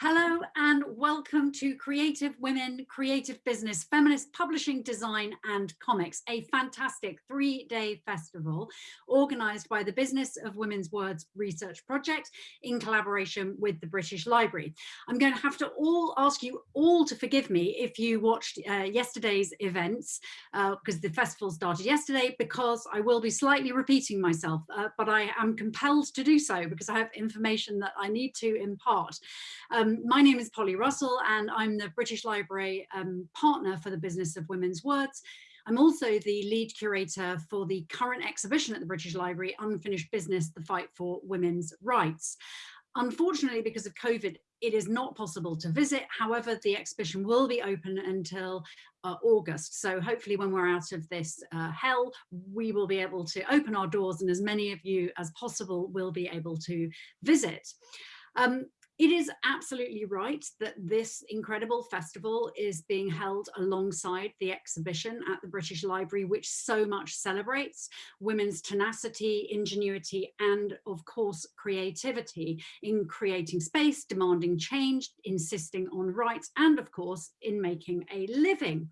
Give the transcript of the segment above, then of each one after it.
Hello and welcome to Creative Women, Creative Business, Feminist Publishing, Design and Comics, a fantastic three-day festival organised by the Business of Women's Words Research Project in collaboration with the British Library. I'm going to have to all ask you all to forgive me if you watched uh, yesterday's events because uh, the festival started yesterday because I will be slightly repeating myself, uh, but I am compelled to do so because I have information that I need to impart. Um, um, my name is Polly Russell and I'm the British Library um, partner for the Business of Women's Words. I'm also the lead curator for the current exhibition at the British Library, Unfinished Business, the Fight for Women's Rights. Unfortunately, because of COVID, it is not possible to visit. However, the exhibition will be open until uh, August. So hopefully when we're out of this uh, hell, we will be able to open our doors and as many of you as possible will be able to visit. Um, it is absolutely right that this incredible festival is being held alongside the exhibition at the British Library, which so much celebrates women's tenacity, ingenuity, and of course, creativity in creating space, demanding change, insisting on rights, and of course, in making a living.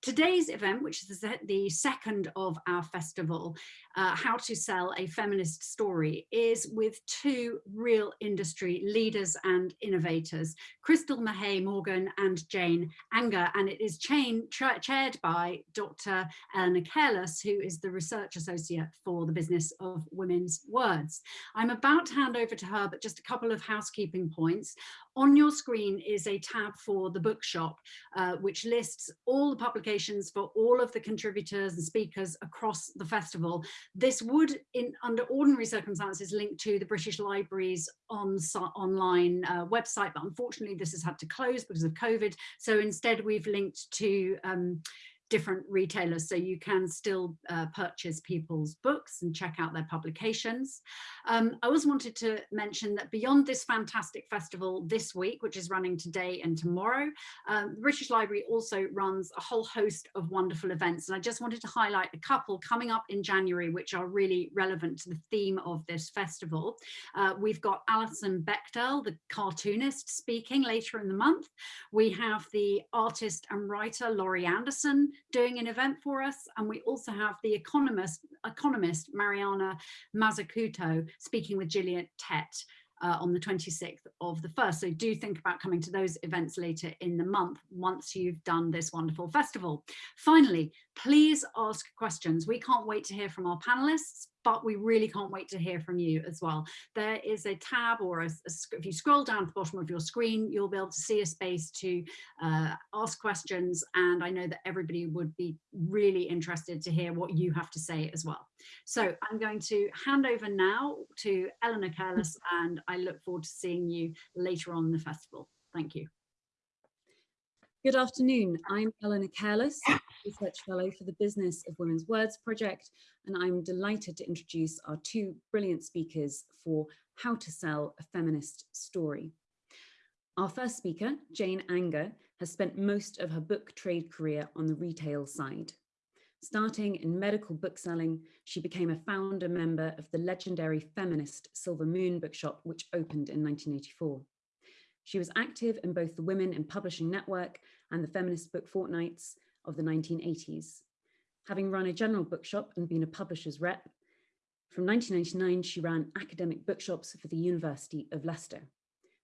Today's event, which is the second of our festival, uh, How to Sell a Feminist Story, is with two real industry leaders and innovators, Crystal Mahey Morgan and Jane Anger, and it is chaired by Dr. Eleanor Careless, who is the Research Associate for the Business of Women's Words. I'm about to hand over to her, but just a couple of housekeeping points. On your screen is a tab for the bookshop, uh, which lists all the publications for all of the contributors and speakers across the festival. This would, in under ordinary circumstances, link to the British Library's on, online uh, website, but unfortunately this has had to close because of COVID. So instead we've linked to um, different retailers so you can still uh, purchase people's books and check out their publications. Um, I also wanted to mention that beyond this fantastic festival this week, which is running today and tomorrow, um, the British Library also runs a whole host of wonderful events and I just wanted to highlight a couple coming up in January which are really relevant to the theme of this festival. Uh, we've got Alison Bechdel, the cartoonist, speaking later in the month. We have the artist and writer Laurie Anderson doing an event for us. And we also have the economist, economist Mariana Mazzucato speaking with Gillian Tett uh, on the 26th of the first. So do think about coming to those events later in the month once you've done this wonderful festival. Finally, please ask questions. We can't wait to hear from our panelists, but we really can't wait to hear from you as well. There is a tab or a, a, if you scroll down to the bottom of your screen, you'll be able to see a space to uh, ask questions. And I know that everybody would be really interested to hear what you have to say as well. So I'm going to hand over now to Eleanor Careless and I look forward to seeing you later on in the festival. Thank you. Good afternoon. I'm Eleanor Careless, Research Fellow for the Business of Women's Words Project, and I'm delighted to introduce our two brilliant speakers for How to Sell a Feminist Story. Our first speaker, Jane Anger, has spent most of her book trade career on the retail side. Starting in medical bookselling, she became a founder member of the legendary feminist Silver Moon bookshop, which opened in 1984. She was active in both the Women in Publishing Network and the Feminist Book Fortnights of the 1980s. Having run a general bookshop and been a publisher's rep, from 1999 she ran academic bookshops for the University of Leicester.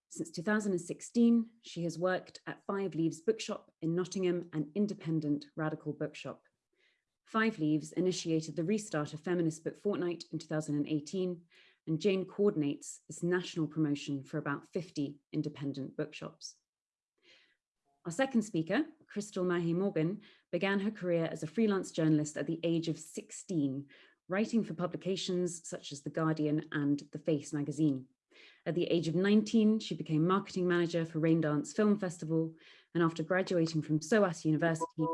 Since 2016, she has worked at Five Leaves Bookshop in Nottingham, an independent radical bookshop. Five Leaves initiated the restart of Feminist Book Fortnight in 2018, and Jane coordinates this national promotion for about 50 independent bookshops. Our second speaker, Crystal Mahey Morgan, began her career as a freelance journalist at the age of 16, writing for publications such as The Guardian and The Face magazine. At the age of 19, she became marketing manager for Raindance Film Festival, and after graduating from SOAS University,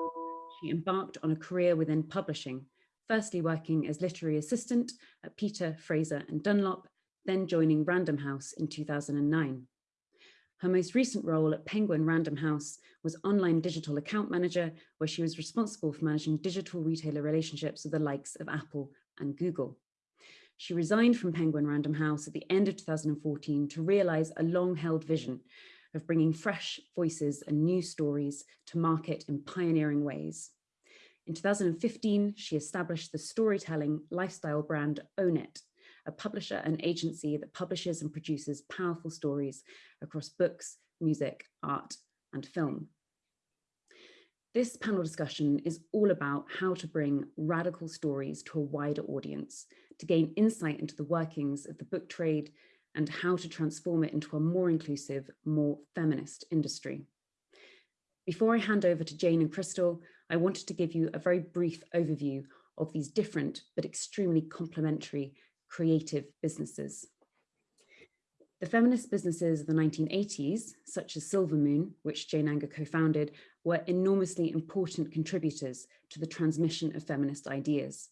she embarked on a career within publishing, firstly working as literary assistant at Peter, Fraser and Dunlop, then joining Random House in 2009. Her most recent role at Penguin Random House was online digital account manager, where she was responsible for managing digital retailer relationships with the likes of Apple and Google. She resigned from Penguin Random House at the end of 2014 to realize a long held vision of bringing fresh voices and new stories to market in pioneering ways. In 2015, she established the storytelling lifestyle brand Own It, a publisher and agency that publishes and produces powerful stories across books, music, art, and film. This panel discussion is all about how to bring radical stories to a wider audience, to gain insight into the workings of the book trade and how to transform it into a more inclusive, more feminist industry. Before I hand over to Jane and Crystal, I wanted to give you a very brief overview of these different but extremely complementary creative businesses. The feminist businesses of the 1980s, such as Silvermoon, which Jane Anger co-founded, were enormously important contributors to the transmission of feminist ideas.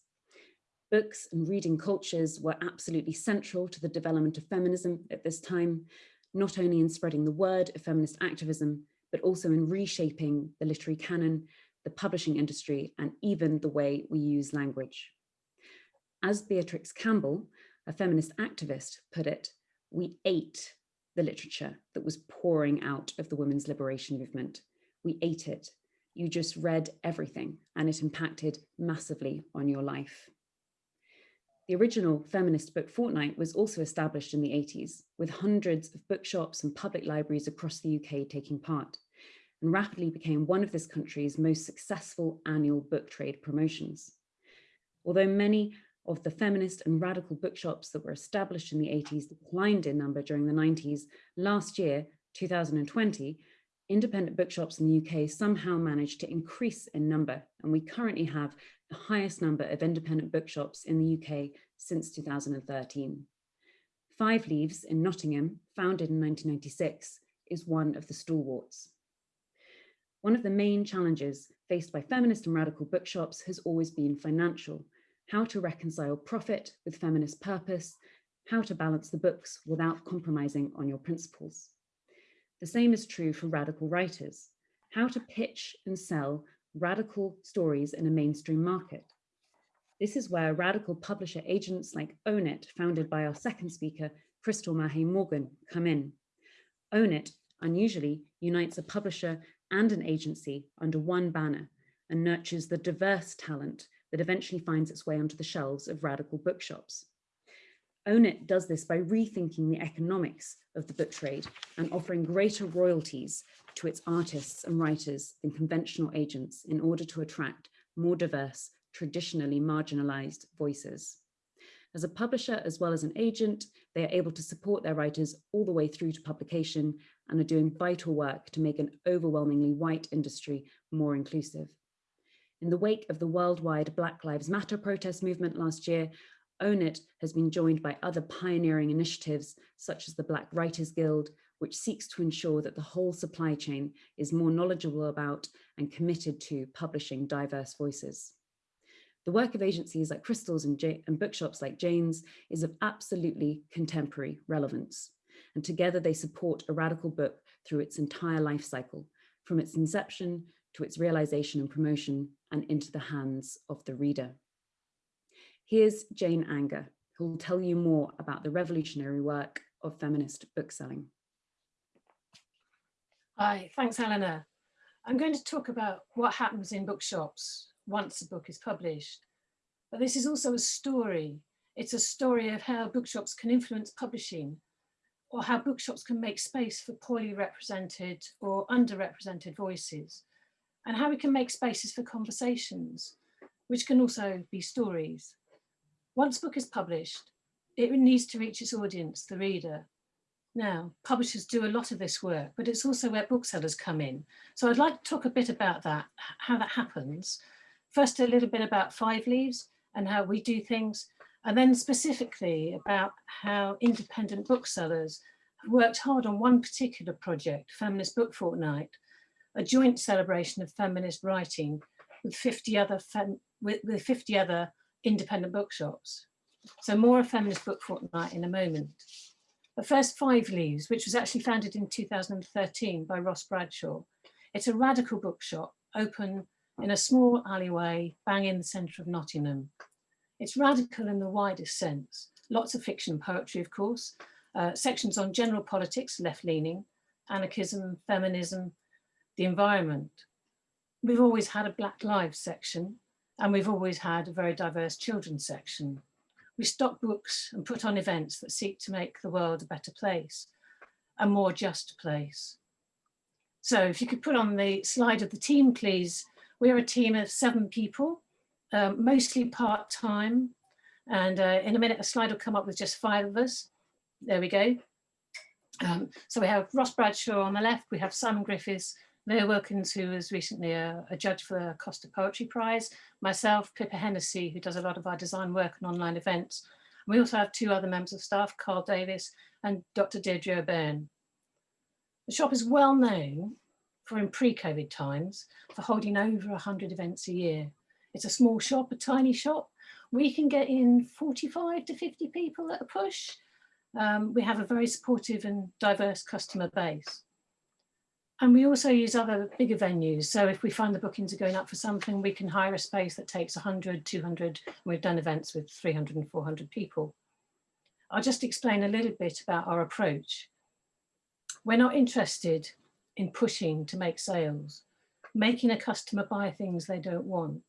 Books and reading cultures were absolutely central to the development of feminism at this time, not only in spreading the word of feminist activism, but also in reshaping the literary canon, the publishing industry, and even the way we use language. As Beatrix Campbell, a feminist activist, put it, we ate the literature that was pouring out of the women's liberation movement. We ate it. You just read everything and it impacted massively on your life. The original feminist book fortnight was also established in the 80s, with hundreds of bookshops and public libraries across the UK taking part, and rapidly became one of this country's most successful annual book trade promotions. Although many of the feminist and radical bookshops that were established in the 80s declined in number during the 90s, last year, 2020, independent bookshops in the UK somehow managed to increase in number, and we currently have the highest number of independent bookshops in the UK since 2013. Five Leaves in Nottingham, founded in 1996, is one of the stalwarts. One of the main challenges faced by feminist and radical bookshops has always been financial, how to reconcile profit with feminist purpose, how to balance the books without compromising on your principles. The same is true for radical writers, how to pitch and sell radical stories in a mainstream market. This is where radical publisher agents like Own It, founded by our second speaker, Crystal Mahey Morgan, come in. Own It unusually unites a publisher and an agency under one banner and nurtures the diverse talent that eventually finds its way onto the shelves of radical bookshops. Own It does this by rethinking the economics of the book trade and offering greater royalties to its artists and writers than conventional agents in order to attract more diverse, traditionally marginalized voices. As a publisher as well as an agent, they are able to support their writers all the way through to publication and are doing vital work to make an overwhelmingly white industry more inclusive. In the wake of the worldwide Black Lives Matter protest movement last year, Own It has been joined by other pioneering initiatives such as the Black Writers Guild, which seeks to ensure that the whole supply chain is more knowledgeable about and committed to publishing diverse voices. The work of agencies like Crystals and, and bookshops like Jane's is of absolutely contemporary relevance. And together they support a radical book through its entire life cycle, from its inception to its realization and promotion and into the hands of the reader. Here's Jane Anger, who will tell you more about the revolutionary work of feminist bookselling. Hi, thanks, Eleanor. I'm going to talk about what happens in bookshops once a book is published. But this is also a story. It's a story of how bookshops can influence publishing or how bookshops can make space for poorly represented or underrepresented voices and how we can make spaces for conversations, which can also be stories. Once a book is published, it needs to reach its audience, the reader. Now, publishers do a lot of this work, but it's also where booksellers come in. So I'd like to talk a bit about that, how that happens. First, a little bit about Five Leaves and how we do things, and then specifically about how independent booksellers have worked hard on one particular project, Feminist Book Fortnight, a joint celebration of feminist writing with 50 other with, with 50 other independent bookshops. So more a feminist book fortnight in a moment. The first Five Leaves, which was actually founded in 2013 by Ross Bradshaw. It's a radical bookshop open in a small alleyway, bang in the centre of Nottingham. It's radical in the widest sense. Lots of fiction and poetry, of course, uh, sections on general politics, left-leaning, anarchism, feminism, the environment. We've always had a Black Lives section and we've always had a very diverse children's section. We stock books and put on events that seek to make the world a better place, a more just place. So if you could put on the slide of the team, please. We're a team of seven people, um, mostly part-time. And uh, in a minute, a slide will come up with just five of us. There we go. Um, so we have Ross Bradshaw on the left, we have Simon Griffiths, Leah Wilkins, who was recently a, a, judge for the Costa Poetry Prize, myself, Pippa Hennessy, who does a lot of our design work and online events. And we also have two other members of staff, Carl Davis and Dr. Deirdre O'Byrne. The shop is well known for in pre-COVID times for holding over 100 events a year. It's a small shop, a tiny shop. We can get in 45 to 50 people at a push. Um, we have a very supportive and diverse customer base. And we also use other bigger venues. So if we find the bookings are going up for something, we can hire a space that takes 100, 200. We've done events with 300 and 400 people. I'll just explain a little bit about our approach. We're not interested in pushing to make sales, making a customer buy things they don't want,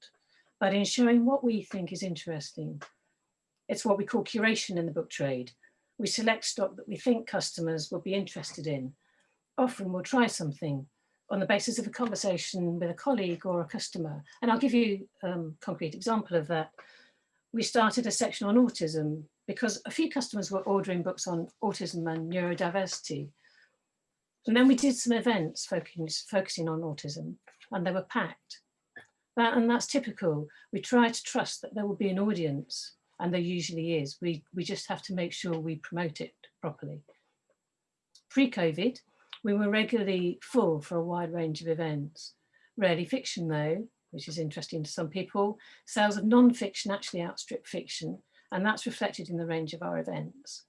but in showing what we think is interesting. It's what we call curation in the book trade. We select stock that we think customers will be interested in. Often we'll try something on the basis of a conversation with a colleague or a customer. And I'll give you a um, concrete example of that. We started a section on autism because a few customers were ordering books on autism and neurodiversity. And then we did some events focusing, focusing on autism and they were packed. That, and that's typical. We try to trust that there will be an audience and there usually is. We, we just have to make sure we promote it properly. Pre-COVID, we were regularly full for a wide range of events. Rarely fiction though, which is interesting to some people. Sales of non-fiction actually outstrip fiction and that's reflected in the range of our events.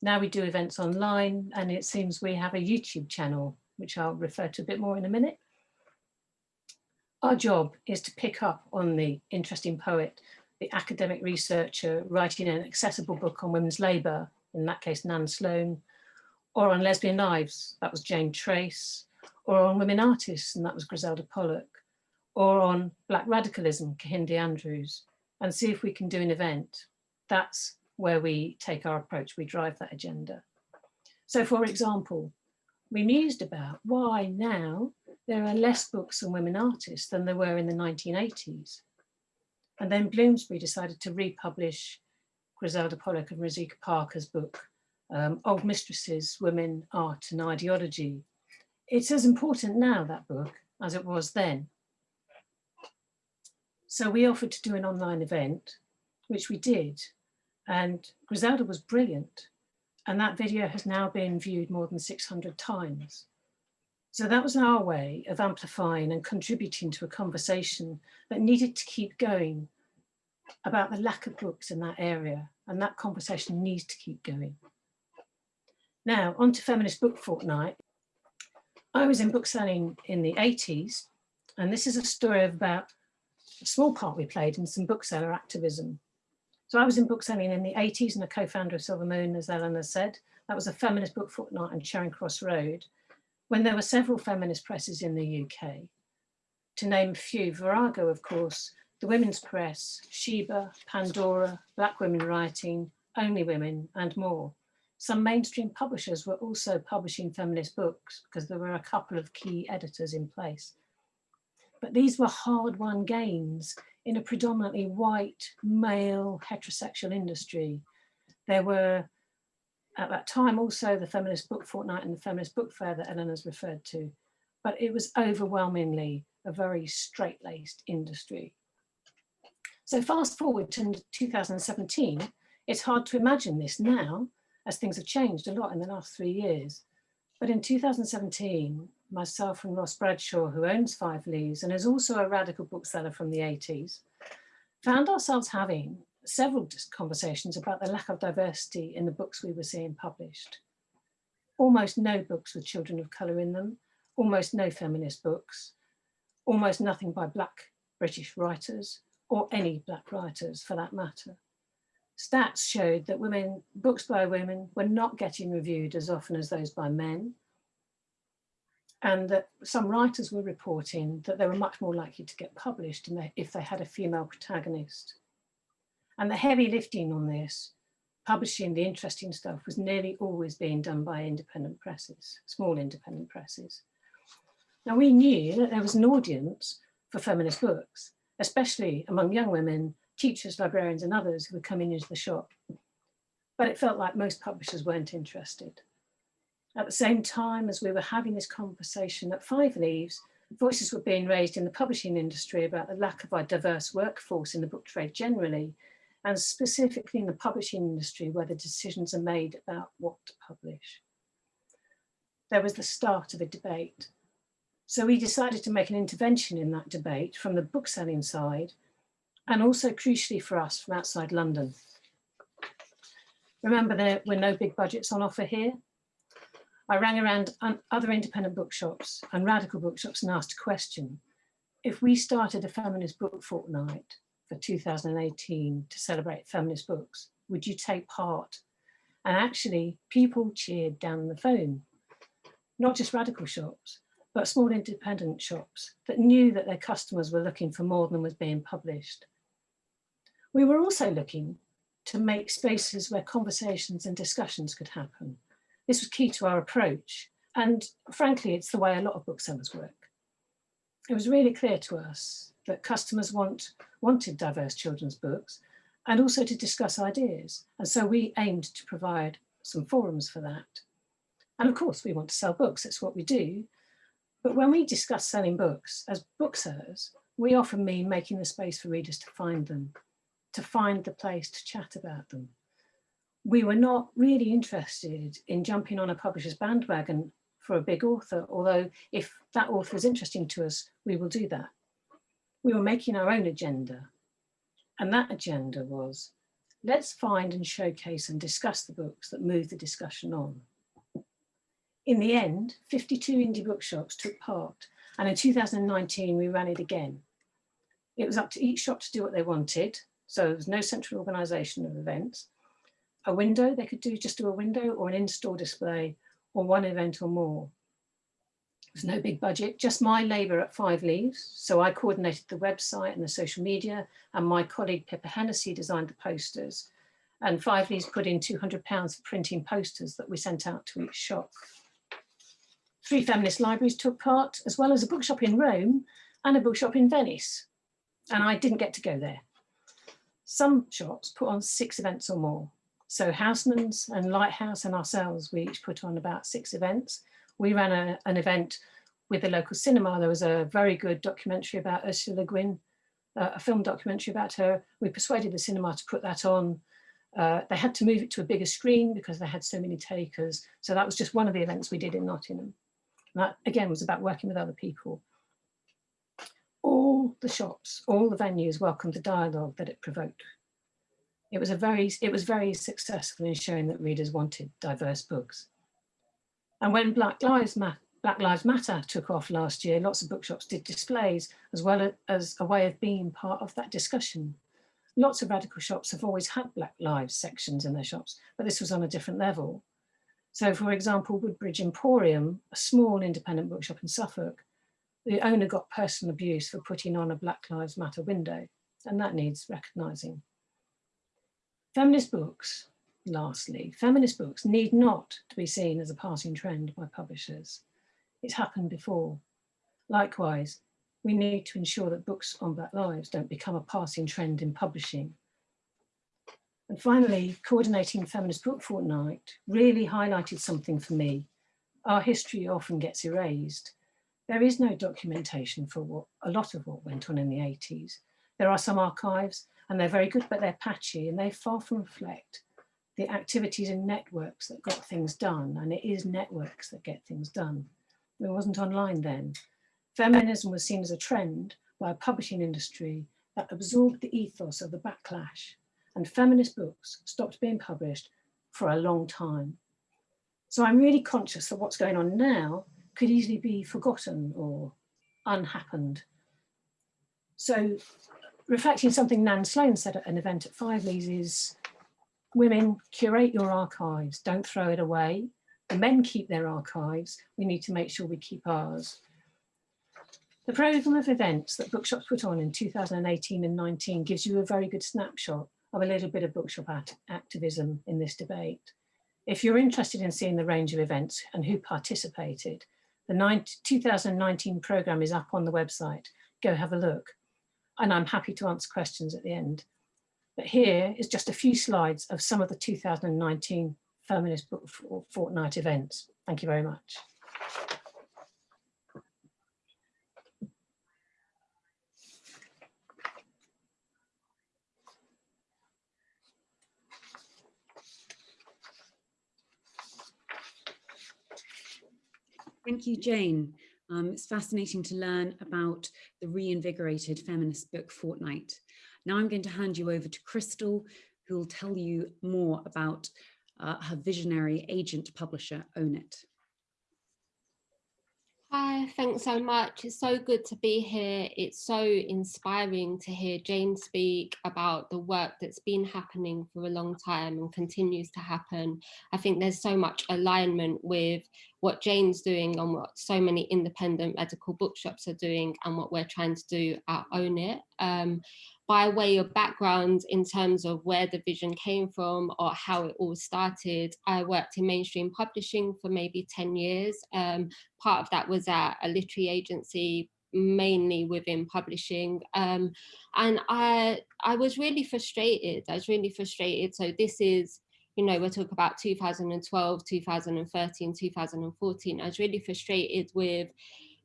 Now we do events online and it seems we have a YouTube channel, which I'll refer to a bit more in a minute. Our job is to pick up on the interesting poet, the academic researcher writing an accessible book on women's labour, in that case Nan Sloane, or on lesbian lives, that was Jane Traies, or on women artists, and that was Griselda Pollock, or on black radicalism, Kehinde Andrews, and see if we can do an event. That's where we take our approach, we drive that agenda. So for example, we mused about why now there are less books on women artists than there were in the 1980s. And then Bloomsbury decided to republish Griselda Pollock and Rozsika Parker's book, um, Old Mistresses, Women, Art and Ideology. It's as important now, that book, as it was then. So we offered to do an online event, which we did, and Griselda was brilliant. And that video has now been viewed more than 600 times. So that was our way of amplifying and contributing to a conversation that needed to keep going about the lack of books in that area. And that conversation needs to keep going. Now, on to Feminist Book Fortnight. I was in bookselling in the 80s, and this is a story about a small part we played in some bookseller activism. So I was in bookselling in the 80s and a co-founder of Silver Moon, as Eleanor said. That was a feminist book fortnight on Charing Cross Road, when there were several feminist presses in the UK. To name a few, Virago, of course, the Women's Press, Sheba, Pandora, Black Women Writing, Only Women, and more. Some mainstream publishers were also publishing feminist books because there were a couple of key editors in place. But these were hard-won gains in a predominantly white, male, heterosexual industry. There were, at that time, also the Feminist Book Fortnight and the Feminist Book Fair that Eleanor's referred to, but it was overwhelmingly a very straight-laced industry. So fast forward to 2017, it's hard to imagine this now, as things have changed a lot in the last three years. But in 2017, myself and Ross Bradshaw, who owns Five Leaves and is also a radical bookseller from the 80s, found ourselves having several conversations about the lack of diversity in the books we were seeing published. Almost no books with children of colour in them, almost no feminist books, almost nothing by black British writers or any black writers for that matter. Stats showed that women, books by women were not getting reviewed as often as those by men, and that some writers were reporting that they were much more likely to get published if they had a female protagonist. And the heavy lifting on this, publishing the interesting stuff was nearly always being done by independent presses, small independent presses. Now we knew that there was an audience for feminist books, especially among young women, teachers, librarians and others who were coming into the shop. But it felt like most publishers weren't interested. At the same time as we were having this conversation at Five Leaves, voices were being raised in the publishing industry about the lack of a diverse workforce in the book trade generally, and specifically in the publishing industry where the decisions are made about what to publish. There was the start of a debate. So we decided to make an intervention in that debate from the bookselling side, and also crucially for us from outside London. Remember there were no big budgets on offer here, I rang around other independent bookshops and radical bookshops and asked a question. If we started a feminist book fortnight for 2018 to celebrate feminist books, would you take part? And actually people cheered down the phone, not just radical shops, but small independent shops that knew that their customers were looking for more than was being published. We were also looking to make spaces where conversations and discussions could happen this was key to our approach. And frankly, it's the way a lot of booksellers work. It was really clear to us that customers want, wanted diverse children's books and also to discuss ideas. And so we aimed to provide some forums for that. And of course, we want to sell books, it's what we do. But when we discuss selling books as booksellers, we often mean making the space for readers to find them, to find the place to chat about them we were not really interested in jumping on a publisher's bandwagon for a big author, although if that author is interesting to us, we will do that. We were making our own agenda. And that agenda was, let's find and showcase and discuss the books that move the discussion on. In the end, 52 indie bookshops took part. And in 2019, we ran it again. It was up to each shop to do what they wanted. So there was no central organisation of events a window, they could do just do a window or an in-store display or one event or more. There's no big budget, just my labour at Five Leaves. So I coordinated the website and the social media and my colleague Pippa Hennessy designed the posters. And Five Leaves put in £200 for printing posters that we sent out to each shop. Three feminist libraries took part, as well as a bookshop in Rome and a bookshop in Venice. And I didn't get to go there. Some shops put on six events or more. So Housemans and Lighthouse and ourselves, we each put on about six events. We ran a, an event with the local cinema. There was a very good documentary about Ursula Le Guin, uh, a film documentary about her. We persuaded the cinema to put that on. Uh, they had to move it to a bigger screen because they had so many takers. So that was just one of the events we did in Nottingham. And that again was about working with other people. The shops, all the venues welcomed the dialogue that it provoked it was a very, it was very successful in showing that readers wanted diverse books. And when Black Lives, Black Lives Matter took off last year, lots of bookshops did displays as well as a way of being part of that discussion. Lots of radical shops have always had Black Lives sections in their shops, but this was on a different level. So for example, Woodbridge Emporium, a small independent bookshop in Suffolk, the owner got personal abuse for putting on a Black Lives Matter window, and that needs recognising. Feminist books, lastly, feminist books need not to be seen as a passing trend by publishers. It's happened before. Likewise, we need to ensure that books on Black lives don't become a passing trend in publishing. And finally, coordinating Feminist Book Fortnight really highlighted something for me. Our history often gets erased. There is no documentation for what, a lot of what went on in the 80s. There are some archives, and they're very good, but they're patchy and they far from reflect the activities and networks that got things done. And it is networks that get things done. It wasn't online then. Feminism was seen as a trend by a publishing industry that absorbed the ethos of the backlash and feminist books stopped being published for a long time. So I'm really conscious that what's going on now could easily be forgotten or unhappened. So reflecting something Nan Sloane said at an event at Five Leaves is, women, curate your archives, don't throw it away, the men keep their archives, we need to make sure we keep ours. The programme of events that Bookshops put on in 2018 and 19 gives you a very good snapshot of a little bit of bookshop act activism in this debate. If you're interested in seeing the range of events and who participated, the 2019 programme is up on the website. Go have a look. And I'm happy to answer questions at the end. But here is just a few slides of some of the 2019 Feminist Book Fortnight events. Thank you very much. Thank you, Jane. Um, it's fascinating to learn about the reinvigorated feminist book fortnight. Now I'm going to hand you over to Crystal, who will tell you more about uh, her visionary agent publisher, Own It. Hi, thanks so much. It's so good to be here. It's so inspiring to hear Jane speak about the work that's been happening for a long time and continues to happen. I think there's so much alignment with what Jane's doing and what so many independent medical bookshops are doing and what we're trying to do at Own It. Um, by way of background in terms of where the vision came from or how it all started, I worked in mainstream publishing for maybe 10 years. Um, part of that was at a literary agency mainly within publishing. Um, and I I was really frustrated. I was really frustrated. So this is you know we're talking about 2012 2013 2014 I was really frustrated with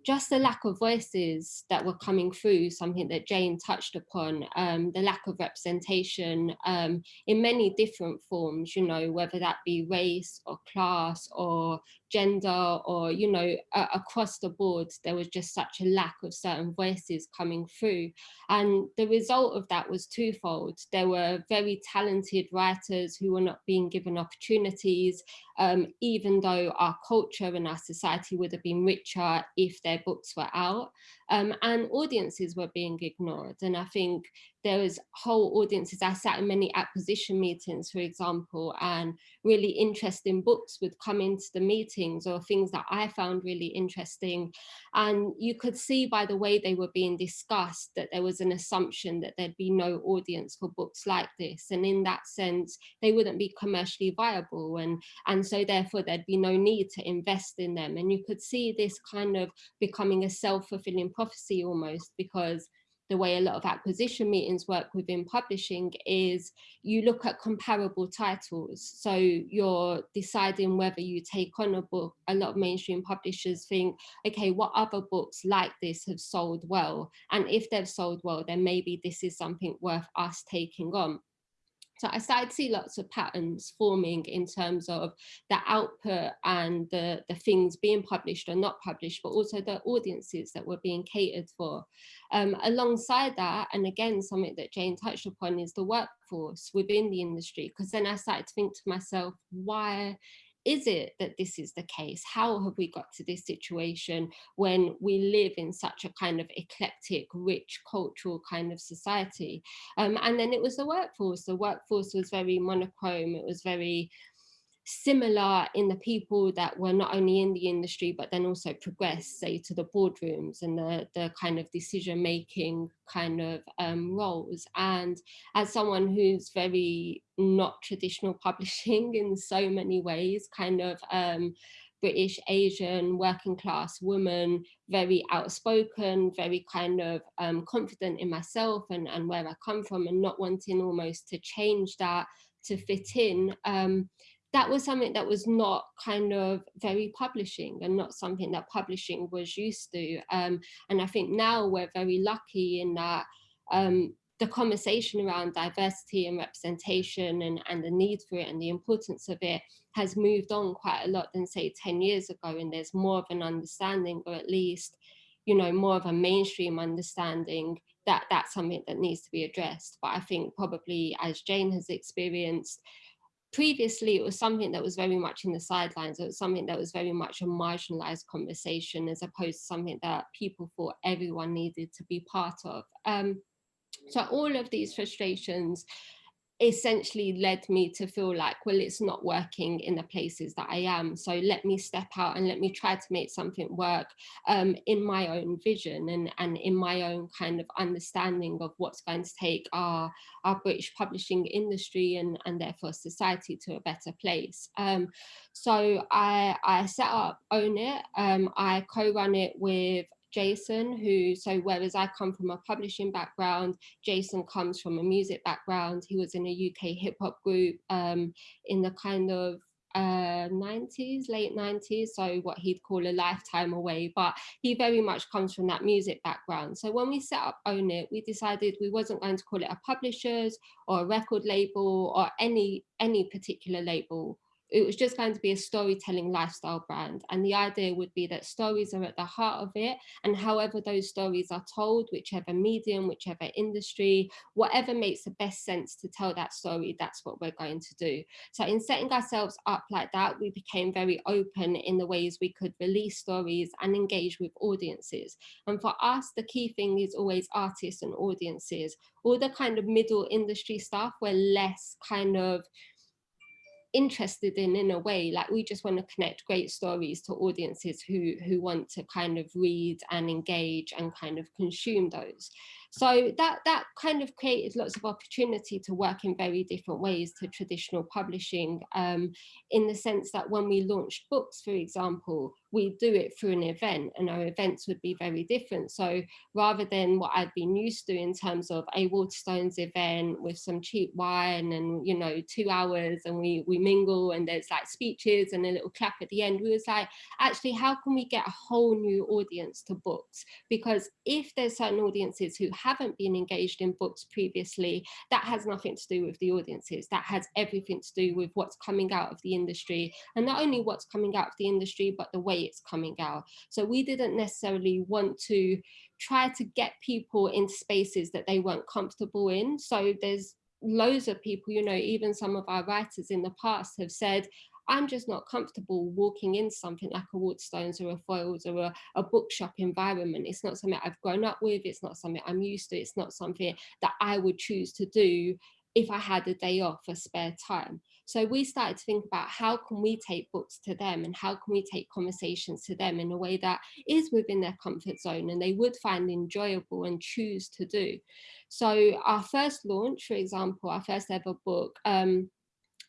just the lack of voices that were coming through, something that Jane touched upon, um, the lack of representation um, in many different forms, you know, whether that be race or class or gender or, you know, uh, across the board, there was just such a lack of certain voices coming through. And the result of that was twofold. There were very talented writers who were not being given opportunities, um, even though our culture and our society would have been richer if their books were out um, and audiences were being ignored. And I think there was whole audiences. I sat in many acquisition meetings, for example, and really interesting books would come into the meetings or things that I found really interesting. And you could see by the way they were being discussed that there was an assumption that there'd be no audience for books like this. And in that sense, they wouldn't be commercially viable. And, and so therefore there'd be no need to invest in them. And you could see this kind of becoming a self-fulfilling prophecy almost because the way a lot of acquisition meetings work within publishing is you look at comparable titles. So you're deciding whether you take on a book. A lot of mainstream publishers think, okay, what other books like this have sold well? And if they've sold well, then maybe this is something worth us taking on. So I started to see lots of patterns forming in terms of the output and the, the things being published or not published, but also the audiences that were being catered for. Um, alongside that, and again, something that Jane touched upon is the workforce within the industry, because then I started to think to myself, why is it that this is the case? How have we got to this situation when we live in such a kind of eclectic, rich cultural kind of society? Um, and then it was the workforce. The workforce was very monochrome. It was very similar in the people that were not only in the industry, but then also progressed, say, to the boardrooms and the, the kind of decision-making kind of um, roles. And as someone who's very not traditional publishing in so many ways, kind of um, British, Asian, working class woman, very outspoken, very kind of um, confident in myself and, and where I come from and not wanting almost to change that to fit in. Um, that was something that was not kind of very publishing and not something that publishing was used to. Um, and I think now we're very lucky in that um, the conversation around diversity and representation and, and the need for it and the importance of it has moved on quite a lot than say 10 years ago and there's more of an understanding or at least you know more of a mainstream understanding that that's something that needs to be addressed but I think probably as Jane has experienced previously it was something that was very much in the sidelines. It was something that was very much a marginalized conversation as opposed to something that people thought everyone needed to be part of. Um, so all of these frustrations essentially led me to feel like, well, it's not working in the places that I am. So let me step out and let me try to make something work um, in my own vision and, and in my own kind of understanding of what's going to take our, our British publishing industry and, and therefore society to a better place. Um, so I, I set up Own It. Um, I co-run it with Jason, who, so whereas I come from a publishing background, Jason comes from a music background. He was in a UK hip hop group um, in the kind of uh, 90s, late 90s, so what he'd call a lifetime away, but he very much comes from that music background. So when we set up Own It, we decided we wasn't going to call it a publishers or a record label or any, any particular label it was just going to be a storytelling lifestyle brand. And the idea would be that stories are at the heart of it. And however those stories are told, whichever medium, whichever industry, whatever makes the best sense to tell that story, that's what we're going to do. So in setting ourselves up like that, we became very open in the ways we could release stories and engage with audiences. And for us, the key thing is always artists and audiences. All the kind of middle industry stuff, we're less kind of interested in in a way like we just want to connect great stories to audiences who who want to kind of read and engage and kind of consume those. So that, that kind of created lots of opportunity to work in very different ways to traditional publishing um, in the sense that when we launched books, for example, we do it through an event and our events would be very different. So rather than what I've been used to in terms of a Waterstones event with some cheap wine and, you know, two hours and we, we mingle and there's like speeches and a little clap at the end, we was like, actually, how can we get a whole new audience to books? Because if there's certain audiences who haven't been engaged in books previously, that has nothing to do with the audiences. That has everything to do with what's coming out of the industry and not only what's coming out of the industry, but the way it's coming out. So we didn't necessarily want to try to get people in spaces that they weren't comfortable in. So there's loads of people, you know, even some of our writers in the past have said, I'm just not comfortable walking in something like a Waterstones or a Foyles or a, a bookshop environment. It's not something I've grown up with. It's not something I'm used to. It's not something that I would choose to do if I had a day off for spare time. So we started to think about how can we take books to them and how can we take conversations to them in a way that is within their comfort zone and they would find enjoyable and choose to do. So our first launch, for example, our first ever book, um,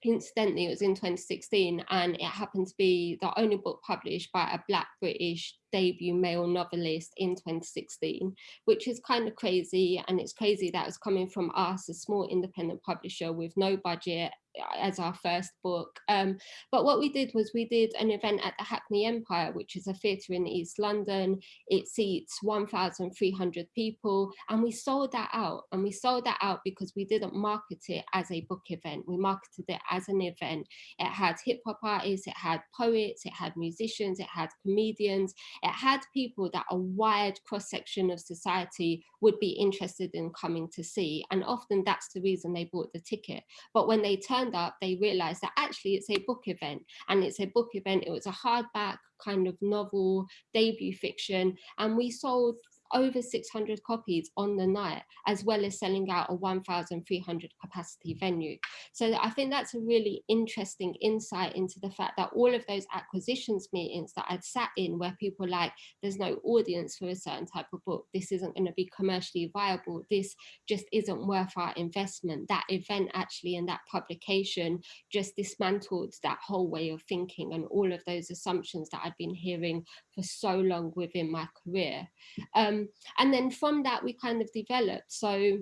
incidentally it was in 2016 and it happened to be the only book published by a black british debut male novelist in 2016 which is kind of crazy and it's crazy that it's coming from us a small independent publisher with no budget as our first book. Um, but what we did was we did an event at the Hackney Empire, which is a theatre in East London. It seats 1,300 people and we sold that out. And we sold that out because we didn't market it as a book event. We marketed it as an event. It had hip hop artists, it had poets, it had musicians, it had comedians, it had people that a wide cross section of society would be interested in coming to see. And often that's the reason they bought the ticket. But when they turned turned up, they realized that actually it's a book event and it's a book event. It was a hardback kind of novel debut fiction and we sold over 600 copies on the night, as well as selling out a 1,300 capacity venue. So I think that's a really interesting insight into the fact that all of those acquisitions meetings that I'd sat in where people like, there's no audience for a certain type of book, this isn't going to be commercially viable, this just isn't worth our investment. That event actually and that publication just dismantled that whole way of thinking and all of those assumptions that I'd been hearing for so long within my career. Um, Um, and then from that, we kind of developed. So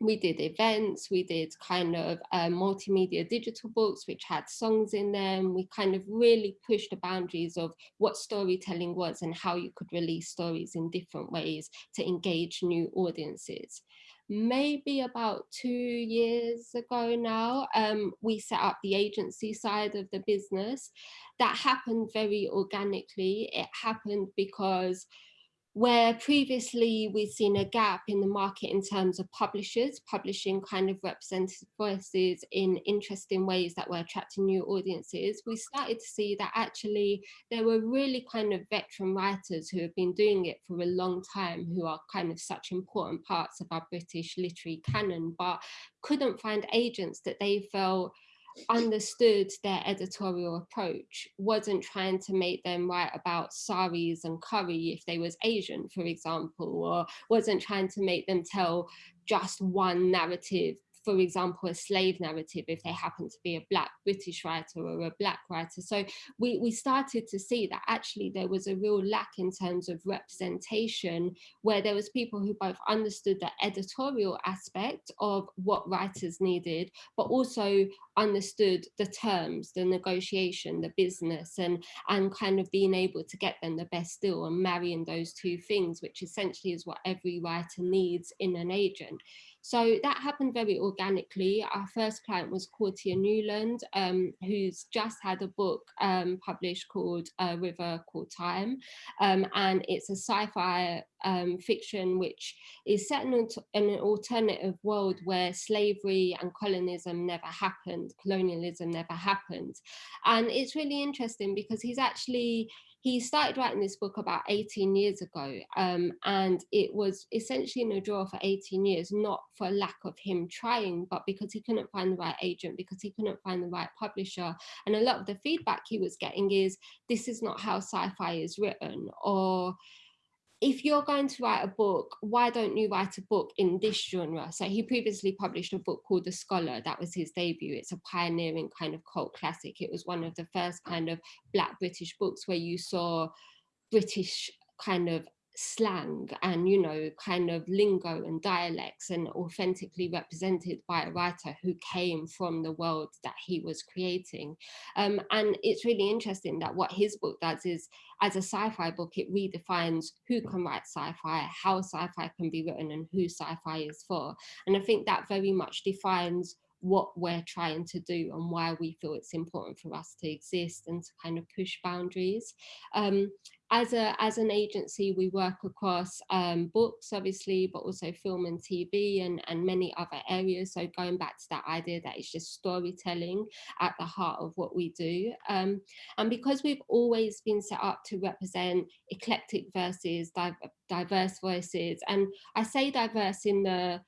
we did events, we did kind of uh, multimedia digital books, which had songs in them. We kind of really pushed the boundaries of what storytelling was and how you could release stories in different ways to engage new audiences maybe about two years ago now, um, we set up the agency side of the business. That happened very organically. It happened because where previously we've seen a gap in the market in terms of publishers publishing kind of representative voices in interesting ways that were attracting new audiences, we started to see that actually there were really kind of veteran writers who have been doing it for a long time, who are kind of such important parts of our British literary canon, but couldn't find agents that they felt understood their editorial approach, wasn't trying to make them write about saris and curry if they was Asian, for example, or wasn't trying to make them tell just one narrative for example, a slave narrative if they happen to be a black British writer or a black writer. So we, we started to see that actually there was a real lack in terms of representation where there was people who both understood the editorial aspect of what writers needed, but also understood the terms, the negotiation, the business, and, and kind of being able to get them the best deal and marrying those two things, which essentially is what every writer needs in an agent. So that happened very organically. Our first client was Courttia Newland, um, who's just had a book um, published called uh, River Called Time. Um, and it's a sci-fi um, fiction which is set in an alternative world where slavery and colonism never happened, colonialism never happened. And it's really interesting because he's actually he started writing this book about 18 years ago um, and it was essentially in a drawer for 18 years not for lack of him trying but because he couldn't find the right agent because he couldn't find the right publisher. And a lot of the feedback he was getting is this is not how sci-fi is written or if you're going to write a book, why don't you write a book in this genre? So he previously published a book called The Scholar. That was his debut. It's a pioneering kind of cult classic. It was one of the first kind of Black British books where you saw British kind of slang and you know kind of lingo and dialects and authentically represented by a writer who came from the world that he was creating. Um, and it's really interesting that what his book does is as a sci-fi book it redefines who can write sci-fi how sci-fi can be written and who sci-fi is for. And i think that very much defines what we're trying to do and why we feel it's important for us to exist and to kind of push boundaries. Um, as, a, as an agency, we work across um, books, obviously, but also film and TV and, and many other areas. So going back to that idea that it's just storytelling at the heart of what we do. Um, and because we've always been set up to represent eclectic verses, diverse voices, and I say diverse in the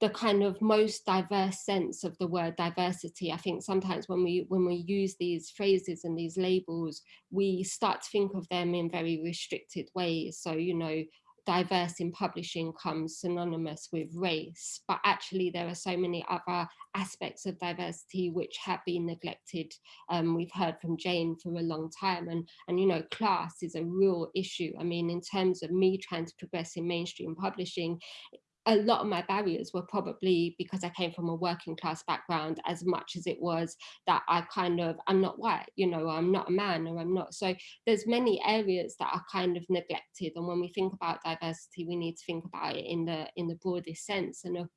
the kind of most diverse sense of the word diversity. I think sometimes when we when we use these phrases and these labels, we start to think of them in very restricted ways. So, you know, diverse in publishing comes synonymous with race, but actually there are so many other aspects of diversity which have been neglected. Um, we've heard from Jane for a long time and, and, you know, class is a real issue. I mean, in terms of me trying to progress in mainstream publishing, a lot of my barriers were probably because I came from a working class background as much as it was that I kind of, I'm not white, you know, I'm not a man or I'm not. So there's many areas that are kind of neglected. And when we think about diversity, we need to think about it in the in the broadest sense. And of,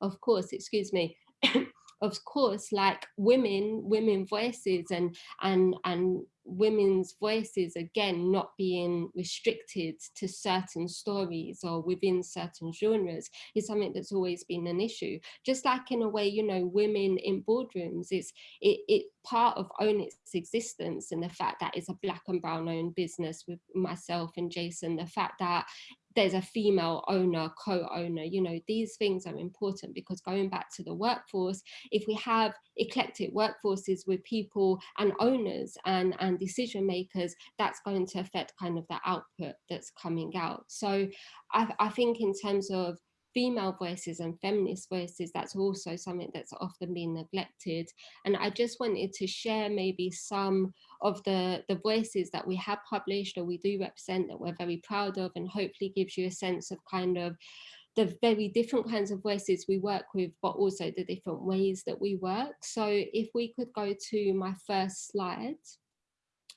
of course, excuse me, of course, like women, women voices and and and women's voices again not being restricted to certain stories or within certain genres is something that's always been an issue. Just like in a way you know women in boardrooms it's it, it part of own its existence and the fact that it's a black and brown owned business with myself and jason the fact that there's a female owner, co-owner, you know, these things are important because going back to the workforce, if we have eclectic workforces with people and owners and, and decision makers, that's going to affect kind of the output that's coming out. So I, I think in terms of female voices and feminist voices, that's also something that's often been neglected. And I just wanted to share maybe some of the, the voices that we have published or we do represent that we're very proud of and hopefully gives you a sense of kind of the very different kinds of voices we work with, but also the different ways that we work. So if we could go to my first slide.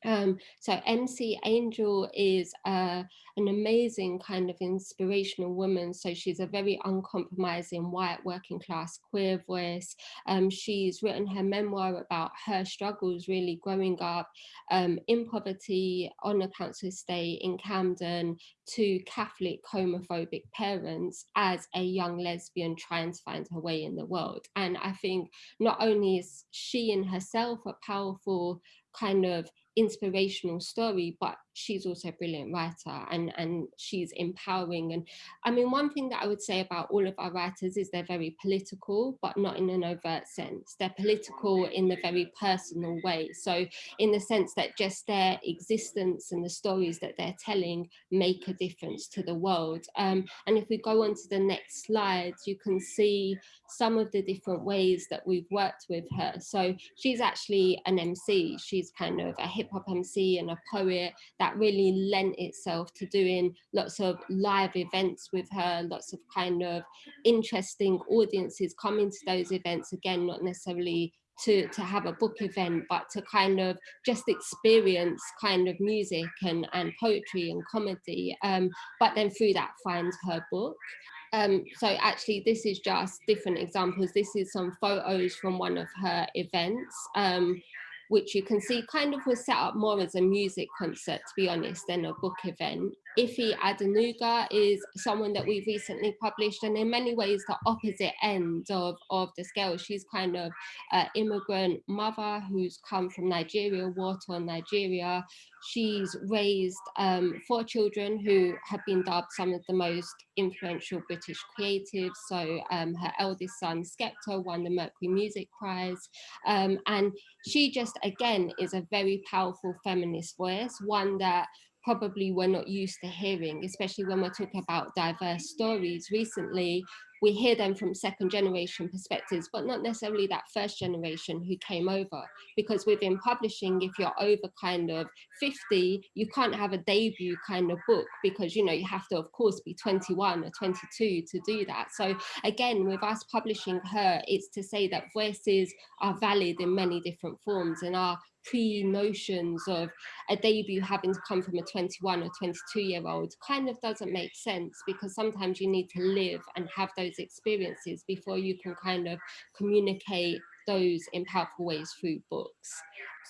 Um, so MC Angel is uh, an amazing kind of inspirational woman. So she's a very uncompromising white working class queer voice. Um, she's written her memoir about her struggles really growing up um, in poverty on a council estate in Camden to Catholic homophobic parents as a young lesbian trying to find her way in the world. And I think not only is she in herself a powerful kind of inspirational story, but she's also a brilliant writer and, and she's empowering. And I mean, one thing that I would say about all of our writers is they're very political, but not in an overt sense. They're political in the very personal way. So in the sense that just their existence and the stories that they're telling make a difference to the world. Um, and if we go on to the next slides, you can see some of the different ways that we've worked with her. So she's actually an MC. She's kind of a hip hop MC and a poet that really lent itself to doing lots of live events with her, lots of kind of interesting audiences coming to those events, again, not necessarily to, to have a book event, but to kind of just experience kind of music and, and poetry and comedy, um, but then through that find her book. Um, so actually this is just different examples. This is some photos from one of her events. Um, which you can see kind of was set up more as a music concert, to be honest, than a book event. Ife Adenuga is someone that we've recently published and in many ways the opposite end of, of the scale. She's kind of an immigrant mother who's come from Nigeria, war-torn Nigeria. She's raised um, four children who have been dubbed some of the most influential British creatives. So um, her eldest son, Skepta, won the Mercury Music Prize. Um, and she just, again, is a very powerful feminist voice, one that probably we're not used to hearing, especially when we're talking about diverse stories. Recently, we hear them from second generation perspectives, but not necessarily that first generation who came over. Because within publishing, if you're over kind of 50, you can't have a debut kind of book because, you know, you have to, of course, be 21 or 22 to do that. So again, with us publishing her, it's to say that voices are valid in many different forms and are pre-notions of a debut having to come from a 21 or 22 year old kind of doesn't make sense because sometimes you need to live and have those experiences before you can kind of communicate those in powerful ways through books.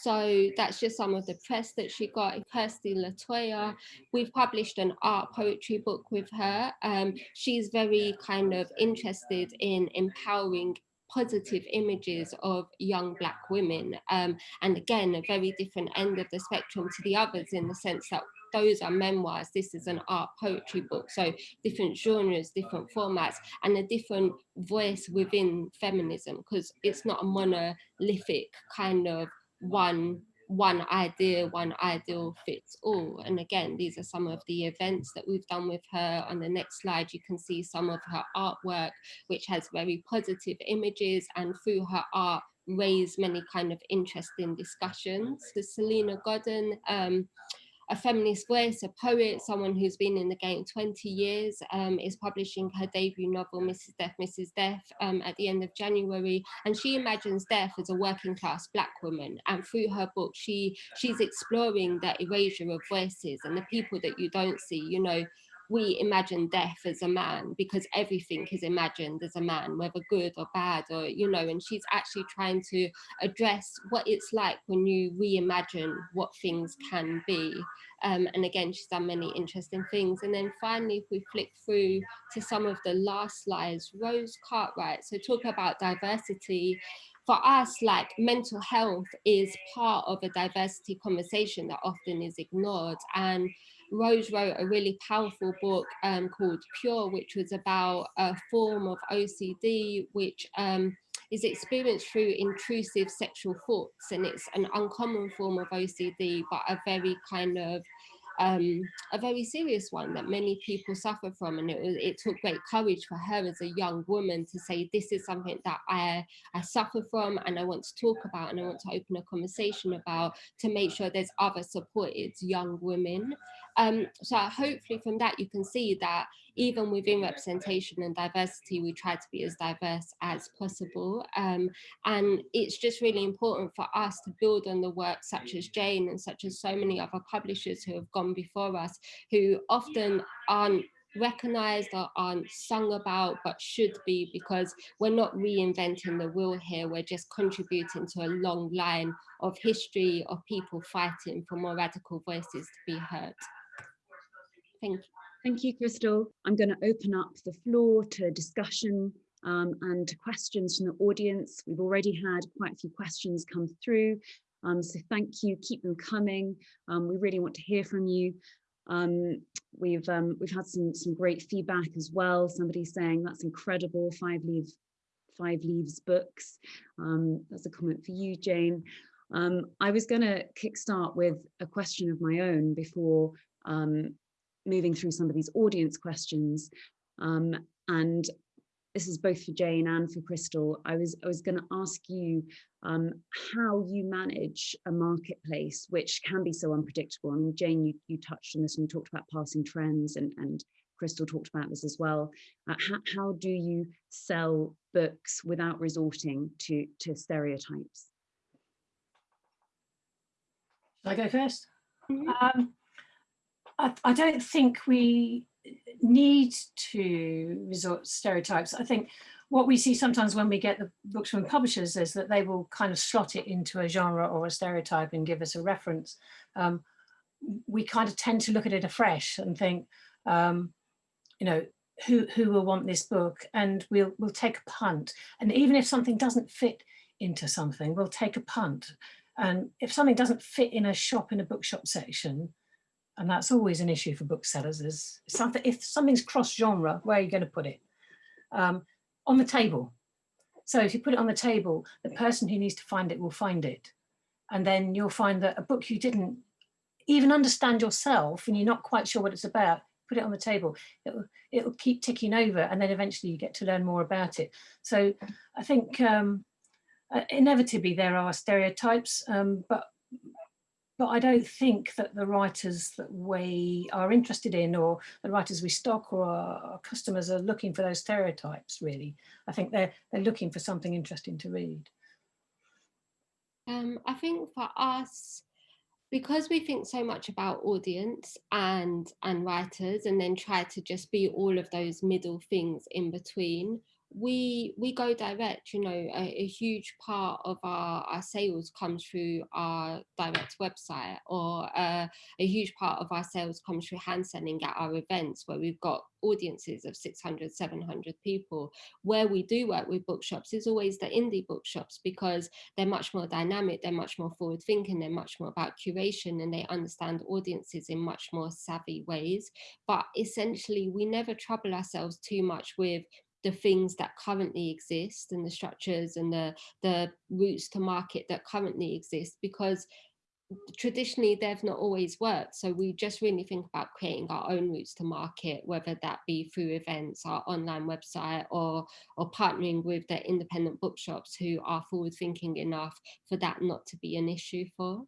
So that's just some of the press that she got. Kirsty Latoya, we've published an art poetry book with her. Um, she's very kind of interested in empowering positive images of young black women. Um, and again, a very different end of the spectrum to the others in the sense that those are memoirs, this is an art poetry book. So different genres, different formats, and a different voice within feminism, because it's not a monolithic kind of one one idea, one ideal fits all. And again, these are some of the events that we've done with her. On the next slide, you can see some of her artwork, which has very positive images and through her art, raise many kind of interesting discussions. So Salena Godden um, a feminist voice, a poet, someone who's been in the game 20 years, um, is publishing her debut novel, Mrs. Death, Mrs. Death, um, at the end of January. And she imagines death as a working class black woman. And through her book, she she's exploring that erasure of voices and the people that you don't see, you know, we imagine death as a man because everything is imagined as a man, whether good or bad, or, you know, and she's actually trying to address what it's like when you reimagine what things can be. Um, and again, she's done many interesting things. And then finally, if we flick through to some of the last slides, Rose Cartwright, so talk about diversity, for us, like mental health is part of a diversity conversation that often is ignored. And Rose wrote a really powerful book um, called Pure, which was about a form of OCD, which um, is experienced through intrusive sexual thoughts. And it's an uncommon form of OCD, but a very kind of um, a very serious one that many people suffer from. And it, was, it took great courage for her as a young woman to say, this is something that I, I suffer from and I want to talk about and I want to open a conversation about to make sure there's other supported young women. Um, so hopefully from that you can see that even within representation and diversity, we try to be as diverse as possible. Um, and it's just really important for us to build on the work such as Jane and such as so many other publishers who have gone before us, who often aren't recognized or aren't sung about but should be because we're not reinventing the wheel here we're just contributing to a long line of history of people fighting for more radical voices to be heard thank you Thank you, Crystal. I'm going to open up the floor to discussion um, and to questions from the audience. We've already had quite a few questions come through, um, so thank you. Keep them coming. Um, we really want to hear from you. Um, we've um, we've had some some great feedback as well. Somebody saying that's incredible. Five leaves, five leaves books. Um, that's a comment for you, Jane. I was going to kickstart with a question of my own before um, moving through some of these audience questions. Um, and this is both for Jane and for Crystal. I was I was going to ask you um, how you manage a marketplace which can be so unpredictable. I mean, Jane, you, you touched on this and you talked about passing trends and, and Crystal talked about this as well. Uh, how, how do you sell books without resorting to, to stereotypes? Should I go 1st mm -hmm. um, I, I don't think we need to resort to stereotypes. I think what we see sometimes when we get the books from publishers is that they will kind of slot it into a genre or a stereotype and give us a reference. Um, we kind of tend to look at it afresh and think, um, you know, who who will want this book, and we'll we'll take a punt. And even if something doesn't fit into something, we'll take a punt. And if something doesn't fit in a shop in a bookshop section, and that's always an issue for booksellers is something if something's cross genre where are you going to put it? Um, on the table. So if you put it on the table the person who needs to find it will find it. And then you'll find that a book you didn't even understand yourself and you're not quite sure what it's about put it on the table. It'll, it'll keep ticking over and then eventually you get to learn more about it. So i think um, uh, inevitably there are stereotypes um, but but I don't think that the writers that we are interested in or the writers we stock or our customers are looking for those stereotypes really. I think they're, they're looking for something interesting to read. Um, I think for us, because we think so much about audience and and writers and then try to just be all of those middle things in between we we go direct you know a, a, huge part of our our sales comes through our direct website or uh, a huge part of our sales comes through hand selling at our events where we've got audiences of 600 700 people. Where we do work with bookshops is always the indie bookshops because they're much more dynamic they're much more forward thinking they're much more about curation and they understand audiences in much more savvy ways. But essentially we never trouble ourselves too much with the things that currently exist and the structures and the, the routes to market that currently exist because traditionally they've not always worked. So we just really think about creating our own routes to market whether that be through events our online website or or partnering with the independent bookshops who are forward thinking enough for that not to be an issue for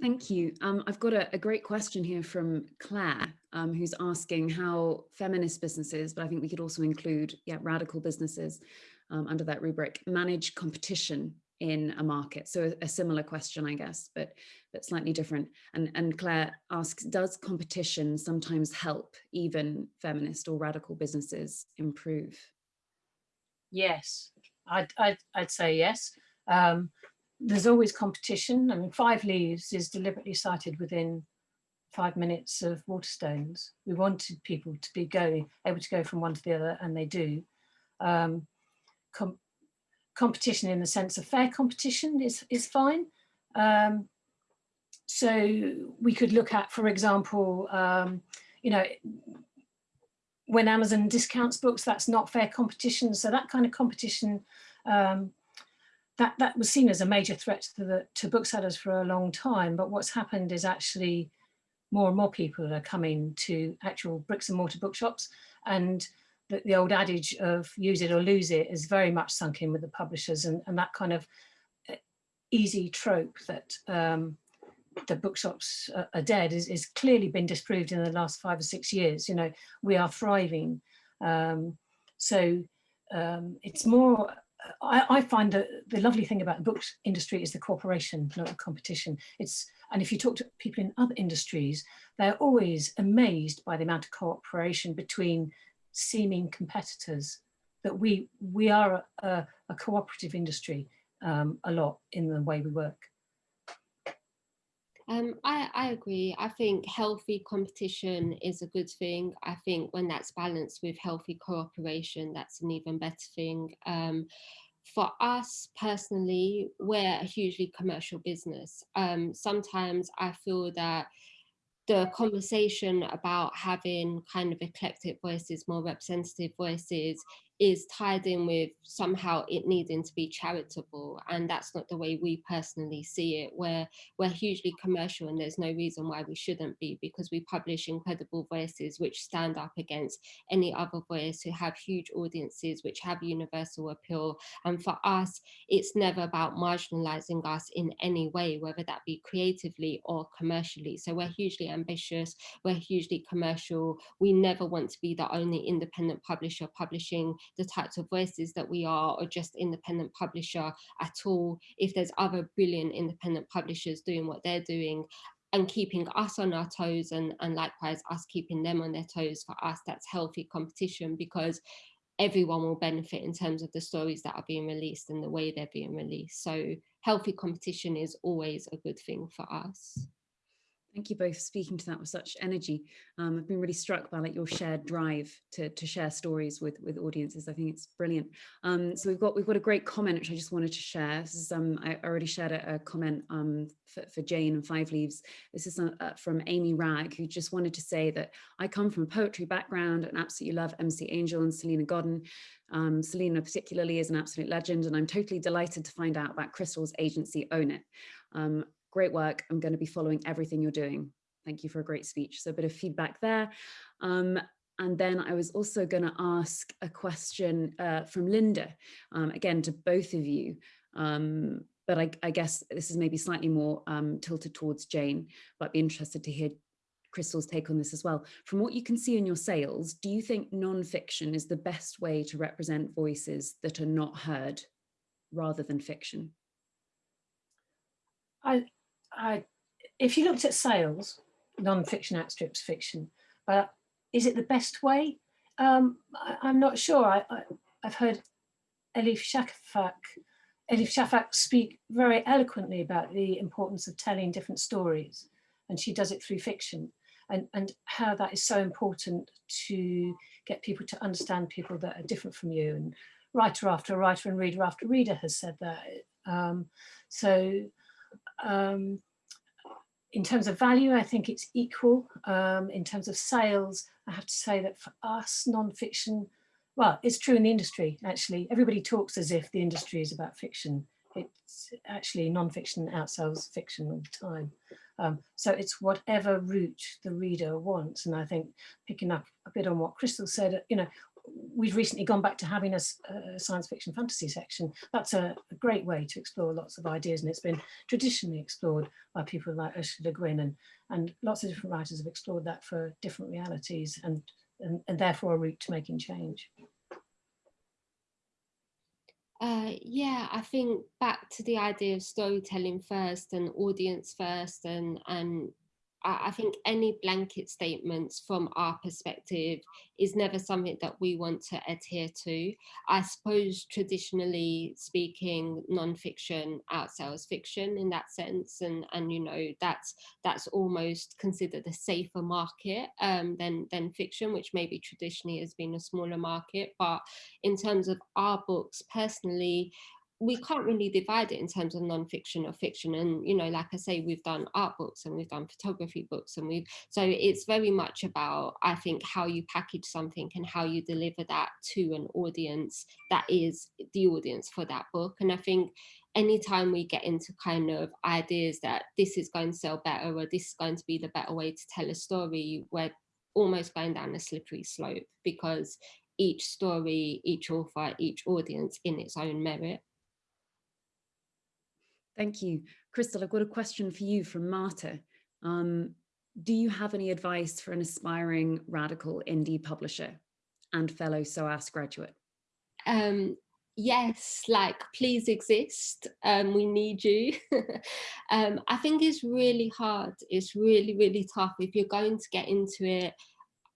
Thank you. Um, I've got a, a, great question here from Claire, um, who's asking how feminist businesses, but I think we could also include yeah, radical businesses um, under that rubric, manage competition in a market. So a, a, similar question, I guess, but but slightly different. And, and Claire asks, does competition sometimes help even feminist or radical businesses improve? Yes, I'd, I'd, I'd say yes. Um, there's always competition. I mean, Five Leaves is deliberately cited within five minutes of Waterstones. We wanted people to be going, able to go from one to the other, and they do. Um, com competition in the sense of fair competition is, is fine. Um, so we could look at, for example, um, you know, when Amazon discounts books, that's not fair competition. So that kind of competition um, that, that was seen as a major threat to, the, to booksellers for a long time. But what's happened is actually more and more people are coming to actual bricks and mortar bookshops and the, the old adage of use it or lose it is very much sunk in with the publishers and, and that kind of uh, easy trope that um, the bookshops are dead is, is clearly been disproved in the last five or six years. You know, we are thriving. Um, so um, it's more, I, I, find that the lovely thing about the books industry is the cooperation, not the competition. It's, and if you talk to people in other industries, they're always amazed by the amount of cooperation between seeming competitors that we, we are a, a cooperative industry um, a lot in the way we work. Um, I, I agree. I think healthy competition is a good thing. I think when that's balanced with healthy cooperation, that's an even better thing. Um, for us personally, we're a hugely commercial business. Um, sometimes I feel that the conversation about having kind of eclectic voices, more representative voices is tied in with somehow it needing to be charitable and that's not the way we personally see it. Where we're hugely commercial and there's no reason why we shouldn't be because we publish incredible voices which stand up against any other voice who have huge audiences which have universal appeal. And for us it's never about marginalizing us in any way whether that be creatively or commercially. So we're hugely ambitious we're hugely commercial. We never want to be the only independent publisher publishing the types of voices that we are or just independent publisher at all. If there's other brilliant independent publishers doing what they're doing, and keeping us on our toes and, and likewise us keeping them on their toes for us that's healthy competition because everyone will benefit in terms of the stories that are being released and the way they're being released so healthy competition is always a good thing for us Thank you both for speaking to that with such energy. Um, I've been really struck by like your shared drive to, to share stories with, with audiences. I think it's brilliant. Um, so we've got we've got a great comment which I just wanted to share. This is um, I already shared a, a comment um, for, for, Jane and Five Leaves. This is uh, from Amy Rag who just wanted to say that I come from a poetry background and absolutely love MC Angel and Salena Godden. Um, Salena particularly is an absolute legend and I'm totally delighted to find out about Crystal's agency Own It. Um, great work. I'm going to be following everything you're doing. Thank you for a great speech. So a bit of feedback there. Um, and then I was also going to ask a question uh, from Linda, um, again, to both of you. Um, but I, I, guess this is maybe slightly more um, tilted towards Jane, but I'd be interested to hear Crystal's take on this as well. From what you can see in your sales, do you think non-fiction is the best way to represent voices that are not heard rather than fiction? I, I, if you looked at sales, non-fiction outstrips fiction, but is it the best way? Um, I, am not sure. I, have heard Elif Shafak, Elif Shafak speak very eloquently about the importance of telling different stories, and she does it through fiction, and, and how that is so important to get people to understand people that are different from you. And writer after writer and reader after reader has said that. Um, so um, in terms of value, I think it's equal. Um, in terms of sales, I have to say that for us, non-fiction, well, it's true in the industry, actually. Everybody talks as if the industry is about fiction. It's actually non-fiction outsells fiction all the time. Um, so it's whatever route the reader wants. And I think picking up a bit on what Crystal said, you know, we've recently gone back to having a, a science fiction fantasy section. That's a, a, great way to explore lots of ideas and it's been traditionally explored by people like Ursula Le Guin and, and lots of different writers have explored that for different realities and, and, and therefore a route to making change. Uh, yeah, I think back to the idea of storytelling first and audience first and, and I think any blanket statements from our perspective is never something that we want to adhere to. I suppose traditionally speaking, non-fiction outsells fiction in that sense, and and you know that's that's almost considered a safer market um, than than fiction, which maybe traditionally has been a smaller market. But in terms of our books, personally, we can't really divide it in terms of non-fiction or fiction and you know like i say we've done art books and we've done photography books and we've so it's very much about i think how you package something and how you deliver that to an audience that is the audience for that book and i think anytime we get into kind of ideas that this is going to sell better or this is going to be the better way to tell a story, we're almost going down a slippery slope because each story, each author, each audience in its own merit. Thank you. Crystal, I've got a question for you from Marta. Um, do you have any advice for an aspiring radical indie publisher and fellow SOAS graduate? Um, yes, like please exist. Um, we need you. um, I think it's really hard. It's really, really tough. If you're going to get into it,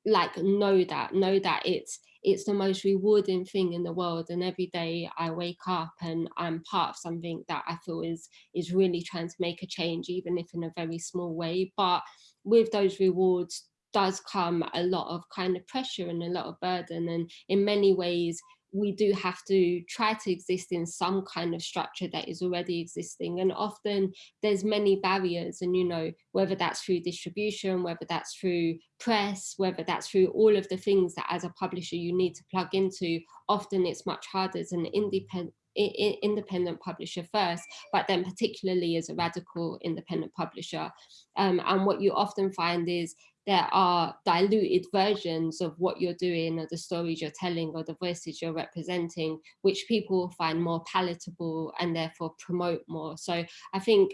like know that, know that it's it's the most rewarding thing in the world and every day I wake up and I'm part of something that I feel is is really trying to make a change even if in a very small way. But with those rewards does come a lot of kind of pressure and a lot of burden and in many ways we do have to try to exist in some kind of structure that is already existing and often there's many barriers and you know whether that's through distribution whether that's through press whether that's through all of the things that as a publisher you need to plug into often it's much harder as an independent independent publisher first, but then particularly as a radical independent publisher. Um, and what you often find is there are diluted versions of what you're doing or the stories you're telling or the voices you're representing, which people will find more palatable and therefore promote more. So I think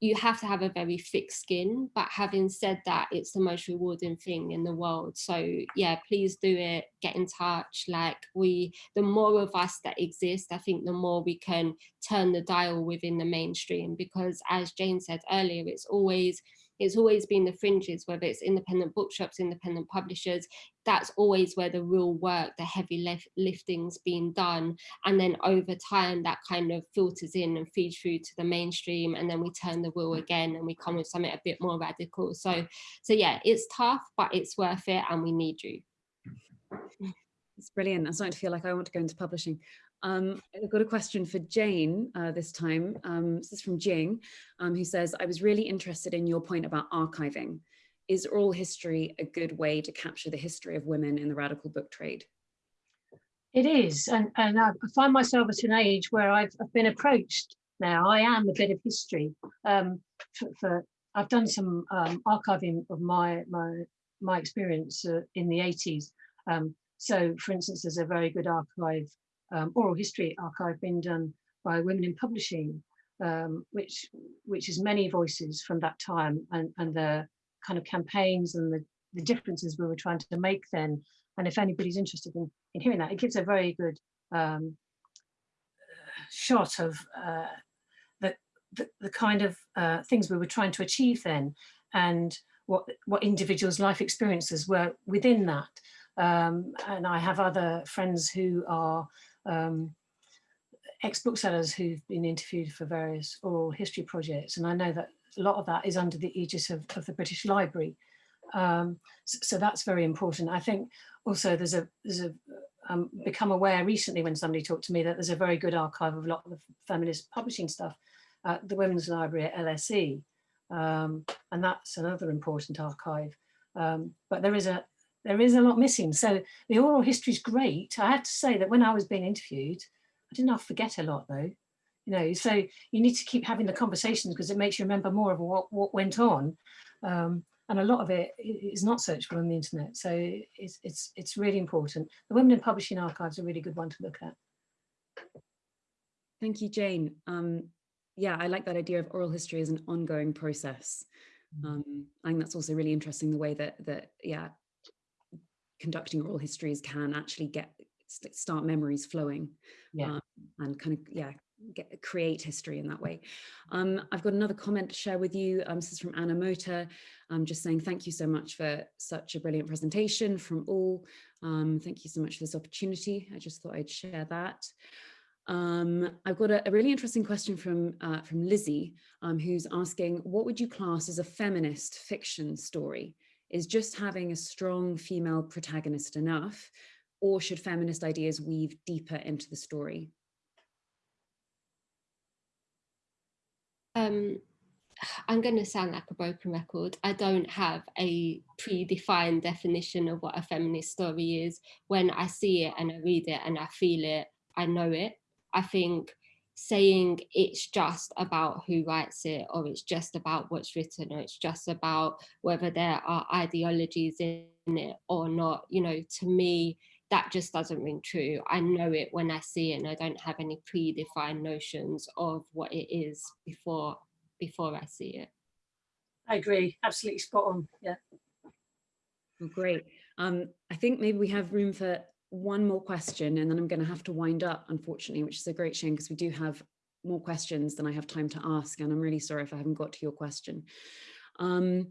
you have to have a very thick skin, but having said that, it's the most rewarding thing in the world. So yeah, please do it, get in touch. Like we, the more of us that exist, I think the more we can turn the dial within the mainstream because as Jane said earlier, it's always, it's always been the fringes, whether it's independent bookshops, independent publishers, that's always where the real work, the heavy lif lifting's been done. And then over time, that kind of filters in and feeds through to the mainstream. And then we turn the wheel again and we come with something a bit more radical. So, so yeah, it's tough, but it's worth it and we need you. It's brilliant. I'm starting to feel like I want to go into publishing. Um, I've got a question for Jane uh, this time. Um, this is from Jing, um, who says, I was really interested in your point about archiving. Is oral history a good way to capture the history of women in the radical book trade? It is, and, and I find myself at an age where I've, I've been approached now. I am a bit of history. Um, for, for, I've done some um, archiving of my my my experience uh, in the 80s. Um, so, for instance, there's a very good archive um, oral history archive being done by Women in Publishing, um, which which is many voices from that time and, and the kind of campaigns and the, the differences we were trying to make then. And if anybody's interested in, in hearing that, it gives a very good um, shot of uh, the, the, the, kind of uh, things we were trying to achieve then and what, what individuals' life experiences were within that. Um, and I have other friends who are um, ex-booksellers who've been interviewed for various oral history projects. And I know that a lot of that is under the aegis of, of the British Library. Um, so, so, that's very important. I think also there's a, there's a um, become aware recently when somebody talked to me that there's a very good archive of a lot of the feminist publishing stuff at the Women's Library at LSE. Um, and that's another important archive. Um, but there is a there is a lot missing. So the oral history is great. I have to say that when I was being interviewed, I did not forget a lot though. You know, so you need to keep having the conversations because it makes you remember more of what, what went on. Um, and a lot of it is not searchable on the internet. So it's, it's, it's really important. The Women in Publishing Archive is a really good one to look at. Thank you, Jane. Um, yeah, I like that idea of oral history as an ongoing process. Mm. Um, I think that's also really interesting the way that that yeah conducting oral histories can actually get start memories flowing yeah. um, and kind of yeah get create history in that way. Um, i've got another comment to share with you. Um, this is from anna mota i'm just saying thank you so much for such a brilliant presentation from all. Um, thank you so much for this opportunity. I just thought i'd share that. Um, I've got a, a, really interesting question from uh, from Lizzie, um, who's asking, what would you class as a feminist fiction story? Is just having a strong female protagonist enough or should feminist ideas weave deeper into the story? Um, I'm going to sound like a broken record. I don't have a predefined definition of what a feminist story is. When I see it and I read it and I feel it, I know it. I think saying it's just about who writes it or it's just about what's written or it's just about whether there are ideologies in it or not you know to me that just doesn't ring true. I know it when i see it and i don't have any predefined notions of what it is before before i see it. I agree. Absolutely spot on. Yeah. Well, great. Um i think maybe we have room for one more question and then I'm going to have to wind up, unfortunately, which is a great shame because we do have more questions than I have time to ask. And I'm really sorry if I haven't got to your question. Um,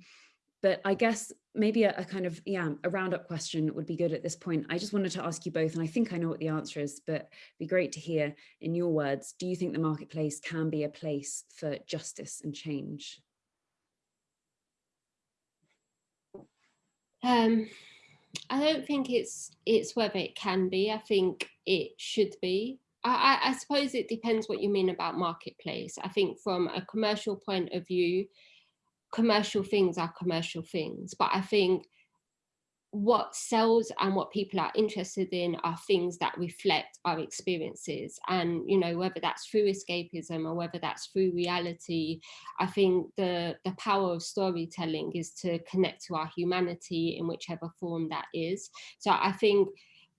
but I guess maybe a, a, kind of, yeah, a roundup question would be good at this point. I just wanted to ask you both, and I think I know what the answer is, but it'd be great to hear in your words, do you think the marketplace can be a place for justice and change? Um, I don't think it's it's whether it can be. I think it should be. I, I, suppose it depends what you mean about marketplace. I think from a commercial point of view, commercial things are commercial things. But I think what sells and what people are interested in are things that reflect our experiences. And you know whether that's through escapism or whether that's through reality i think the the power of storytelling is to connect to our humanity in whichever form that is. So i think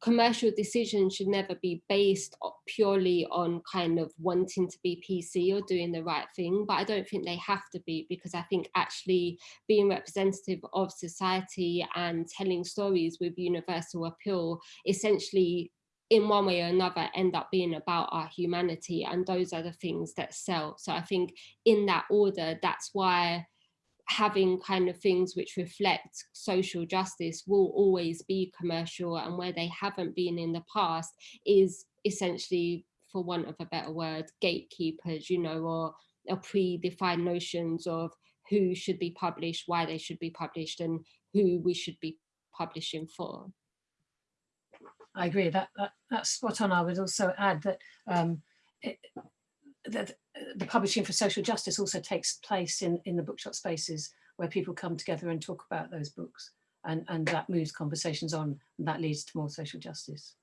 commercial decisions should never be based purely on kind of wanting to be PC or doing the right thing, but I don't think they have to be because I think actually being representative of society and telling stories with universal appeal essentially in one way or another end up being about our humanity and those are the things that sell. So I think in that order, that's why having kind of things which reflect social justice will always be commercial and where they haven't been in the past is essentially for want of a better word gatekeepers you know or, or predefined notions of who should be published why they should be published and who we should be publishing for. I agree. That, that that's spot on. I would also add that um it, that the publishing for social justice also takes place in, in the bookshop spaces where people come together and talk about those books and, and that moves conversations on and that leads to more social justice.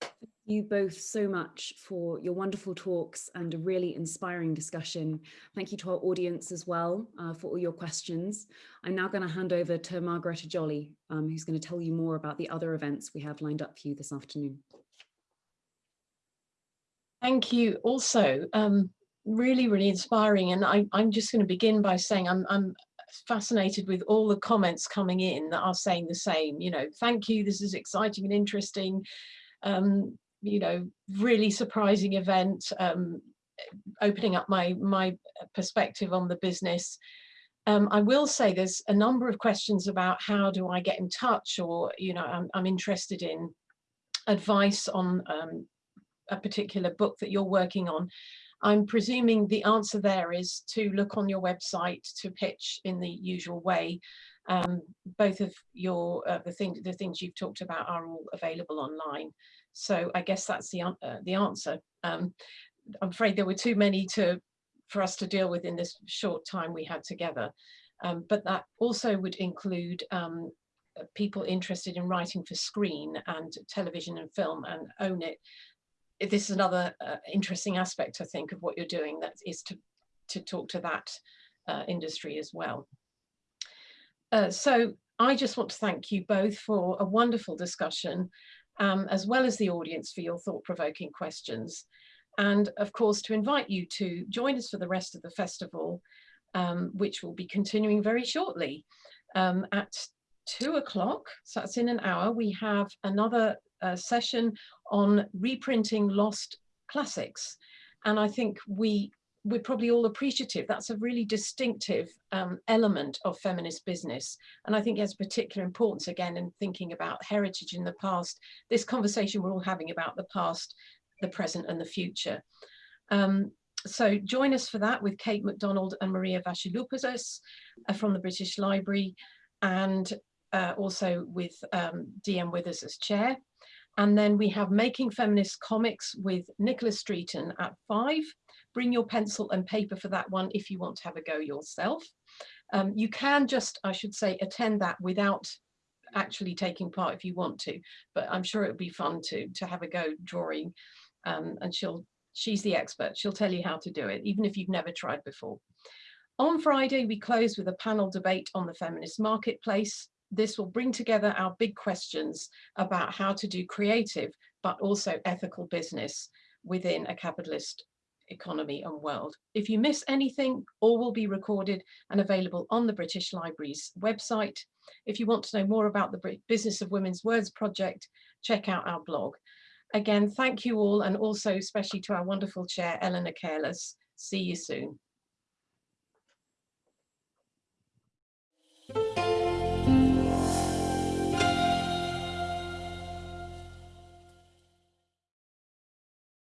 Thank you both so much for your wonderful talks and a really inspiring discussion. Thank you to our audience as well uh, for all your questions. I'm now going to hand over to Margaretta Jolly, um, who's going to tell you more about the other events we have lined up for you this afternoon. Thank you also. Um, really, really inspiring. And I, am just going to begin by saying I'm, I'm fascinated with all the comments coming in that are saying the same, you know, thank you, this is exciting and interesting, um, you know, really surprising event, um, opening up my, my perspective on the business. Um, I will say there's a number of questions about how do I get in touch or, you know, I'm, I'm interested in advice on um, a particular book that you're working on, I'm presuming the answer there is to look on your website to pitch in the usual way. Um, both of your uh, the things the things you've talked about are all available online. So I guess that's the uh, the answer. Um, I'm afraid there were too many to for us to deal with in this short time we had together. Um, but that also would include um, people interested in writing for screen and television and film and own it this is another uh, interesting aspect, I think, of what you're doing, that is to, to talk to that uh, industry as well. Uh, so I just want to thank you both for a wonderful discussion, um, as well as the audience for your thought-provoking questions. And of course, to invite you to join us for the rest of the festival, um, which will be continuing very shortly. Um, at two o'clock, so that's in an hour, we have another uh, session on reprinting lost classics. And I think we, we're probably all appreciative. That's a really distinctive um, element of feminist business. And I think it has particular importance again in thinking about heritage in the past, this conversation we're all having about the past, the present and the future. Um, so join us for that with Kate MacDonald and Maria Vasilopoulos uh, from the British Library and uh, also with um, DM Withers as chair. And then we have Making Feminist Comics with Nicola Streeton at five. Bring your pencil and paper for that one if you want to have a go yourself. Um, you can just, I should say, attend that without actually taking part if you want to, but I'm sure it would be fun to, to have a go drawing um, and she'll she's the expert. She'll tell you how to do it, even if you've never tried before. On Friday, we close with a panel debate on the feminist marketplace. This will bring together our big questions about how to do creative, but also ethical business within a capitalist economy and world. If you miss anything, all will be recorded and available on the British Library's website. If you want to know more about the Business of Women's Words project, check out our blog. Again, thank you all and also especially to our wonderful chair, Eleanor Careless. See you soon.